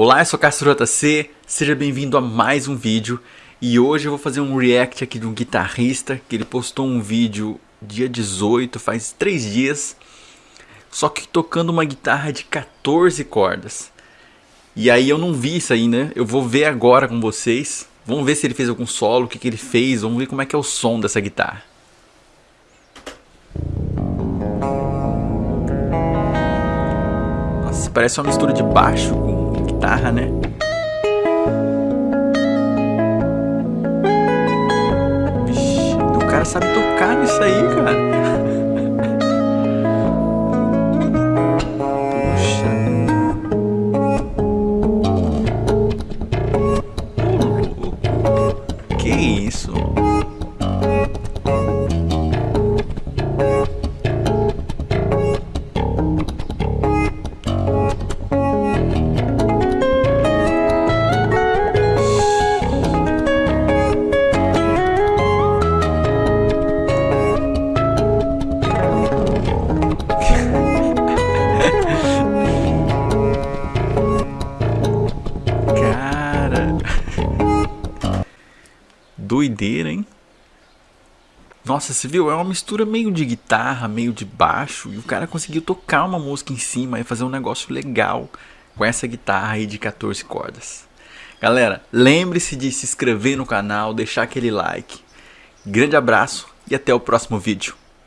Olá, eu sou Castro JC, seja bem-vindo a mais um vídeo e hoje eu vou fazer um react aqui de um guitarrista que ele postou um vídeo dia 18, faz 3 dias, só que tocando uma guitarra de 14 cordas. E aí eu não vi isso aí, né? Eu vou ver agora com vocês, vamos ver se ele fez algum solo, o que, que ele fez, vamos ver como é que é o som dessa guitarra. Nossa, parece uma mistura de baixo com guitarra, né? Vixe, o cara sabe tocar nisso aí, cara. Puxa. Que isso? Doideira, hein? Nossa, você viu? É uma mistura meio de guitarra, meio de baixo. E o cara conseguiu tocar uma música em cima e fazer um negócio legal com essa guitarra aí de 14 cordas. Galera, lembre-se de se inscrever no canal, deixar aquele like. Grande abraço e até o próximo vídeo.